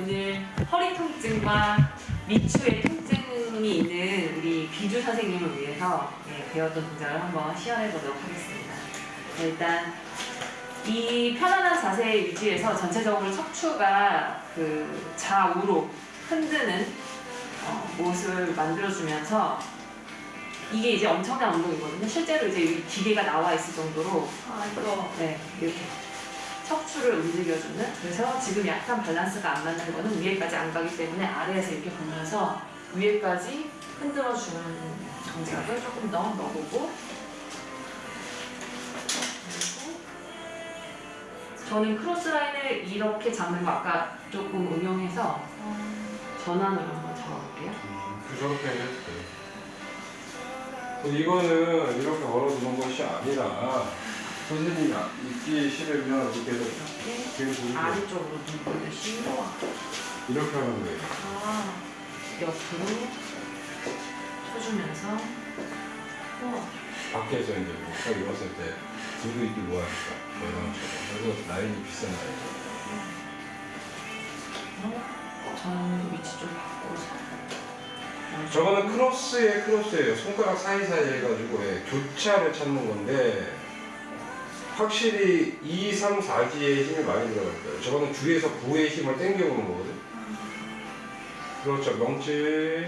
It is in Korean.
오늘 허리 통증과 미추의 통증이 있는 우리 비주 선생님을 위해서 예, 배웠던 동작을 한번 시연해 보도록 하겠습니다. 네, 일단 이 편안한 자세 유지에서 전체적으로 척추가 그 좌우로 흔드는 어, 모습을 만들어주면서 이게 이제 엄청난 운동이거든요. 실제로 이제 이 기계가 나와 있을 정도로 아 이거 네, 이렇게 척추를 움직여주는 그래서 지금 약간 밸런스가 안 맞는 거는 위에까지 안 가기 때문에 아래에서 이렇게 보면서 위에까지 흔들어주는 동작을 조금 더 넣어보고 그리고 저는 크로스라인을 이렇게 잡는 거 아까 조금 응용해서 전환으로 한번 잡아볼게요. 그렇게 해도 돼. 이거는 이렇게 걸어두는 것이 아니라 선생님이 있기 싫으면 이렇게 해서 이렇게 들고 아래쪽으로 누르듯이 이렇게 하는 거예요. 아, 옆으로 쳐주면서 우와. 밖에서 이제 딱 입었을 때 들고 있기 뭐하니까 매장처럼 그래서 라인이 비싼 라인. 저는 위치 좀 바꿔서 저거는 크로스의 크로스예요. 손가락 사이사이 해가지고 예, 교차를 찾는 건데 확실히 2, 3, 4지에 힘이 많이 거예요. 저거는 주에서 부의 힘을 땡겨오는 거거든. 그렇죠. 명치